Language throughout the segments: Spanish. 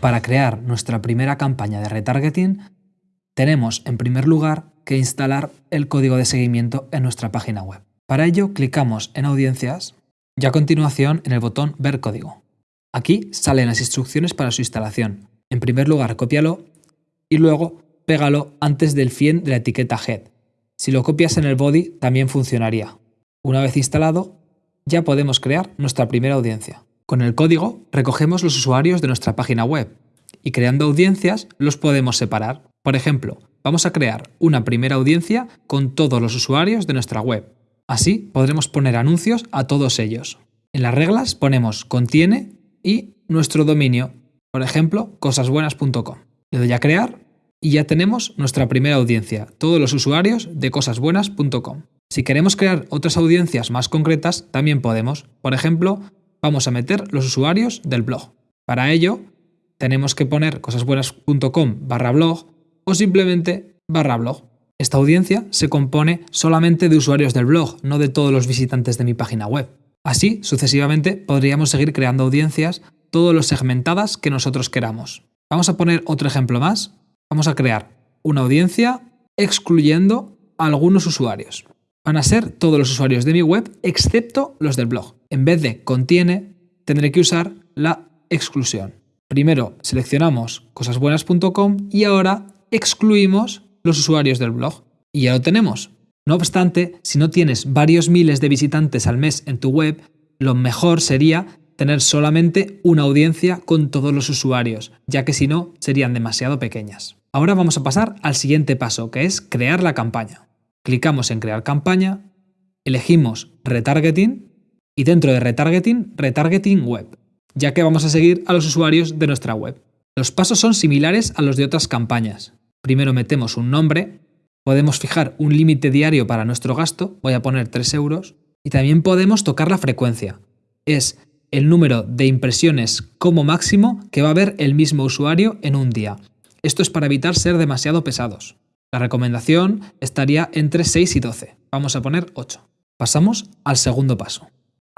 Para crear nuestra primera campaña de retargeting, tenemos en primer lugar que instalar el código de seguimiento en nuestra página web. Para ello clicamos en Audiencias y a continuación en el botón Ver código. Aquí salen las instrucciones para su instalación. En primer lugar, cópialo y luego pégalo antes del fin de la etiqueta head. Si lo copias en el body también funcionaría. Una vez instalado, ya podemos crear nuestra primera audiencia. Con el código recogemos los usuarios de nuestra página web y creando audiencias los podemos separar. Por ejemplo, vamos a crear una primera audiencia con todos los usuarios de nuestra web. Así podremos poner anuncios a todos ellos. En las reglas ponemos contiene y nuestro dominio, por ejemplo, cosasbuenas.com. Le doy a crear y ya tenemos nuestra primera audiencia, todos los usuarios de cosasbuenas.com. Si queremos crear otras audiencias más concretas, también podemos. Por ejemplo, vamos a meter los usuarios del blog. Para ello, tenemos que poner cosasbuenas.com barra blog o simplemente barra blog. Esta audiencia se compone solamente de usuarios del blog, no de todos los visitantes de mi página web. Así, sucesivamente, podríamos seguir creando audiencias, todos los segmentadas que nosotros queramos. Vamos a poner otro ejemplo más. Vamos a crear una audiencia excluyendo a algunos usuarios. Van a ser todos los usuarios de mi web excepto los del blog. En vez de contiene, tendré que usar la exclusión. Primero seleccionamos cosasbuenas.com y ahora excluimos los usuarios del blog. Y ya lo tenemos. No obstante, si no tienes varios miles de visitantes al mes en tu web, lo mejor sería tener solamente una audiencia con todos los usuarios, ya que si no, serían demasiado pequeñas. Ahora vamos a pasar al siguiente paso, que es crear la campaña. Clicamos en Crear campaña, elegimos Retargeting y dentro de Retargeting, Retargeting Web, ya que vamos a seguir a los usuarios de nuestra web. Los pasos son similares a los de otras campañas. Primero metemos un nombre, podemos fijar un límite diario para nuestro gasto, voy a poner 3 euros, y también podemos tocar la frecuencia. Es el número de impresiones como máximo que va a ver el mismo usuario en un día. Esto es para evitar ser demasiado pesados. La recomendación estaría entre 6 y 12. Vamos a poner 8. Pasamos al segundo paso.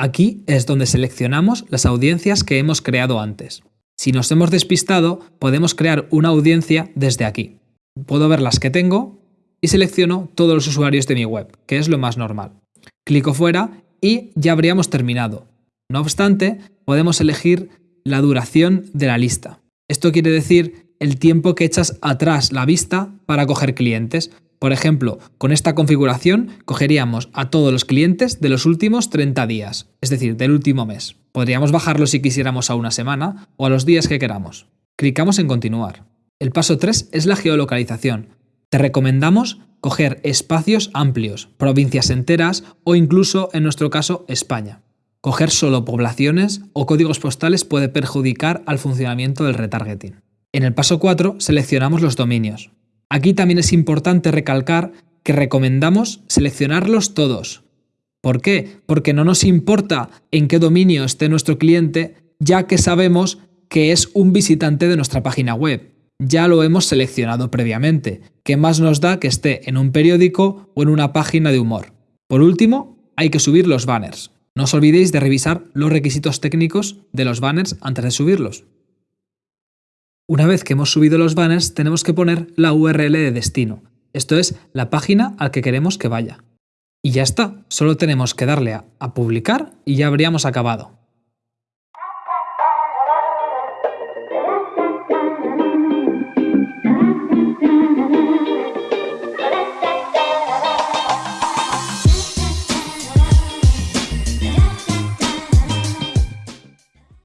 Aquí es donde seleccionamos las audiencias que hemos creado antes. Si nos hemos despistado, podemos crear una audiencia desde aquí. Puedo ver las que tengo y selecciono todos los usuarios de mi web, que es lo más normal. Clico fuera y ya habríamos terminado. No obstante, podemos elegir la duración de la lista. Esto quiere decir el tiempo que echas atrás la vista para coger clientes. Por ejemplo, con esta configuración cogeríamos a todos los clientes de los últimos 30 días, es decir, del último mes. Podríamos bajarlo si quisiéramos a una semana o a los días que queramos. Clicamos en continuar. El paso 3 es la geolocalización. Te recomendamos coger espacios amplios, provincias enteras o incluso, en nuestro caso, España. Coger solo poblaciones o códigos postales puede perjudicar al funcionamiento del retargeting. En el paso 4 seleccionamos los dominios. Aquí también es importante recalcar que recomendamos seleccionarlos todos. ¿Por qué? Porque no nos importa en qué dominio esté nuestro cliente, ya que sabemos que es un visitante de nuestra página web. Ya lo hemos seleccionado previamente. ¿Qué más nos da que esté en un periódico o en una página de humor? Por último, hay que subir los banners. No os olvidéis de revisar los requisitos técnicos de los banners antes de subirlos. Una vez que hemos subido los banners, tenemos que poner la URL de destino. Esto es la página al que queremos que vaya. Y ya está, solo tenemos que darle a, publicar y ya habríamos acabado.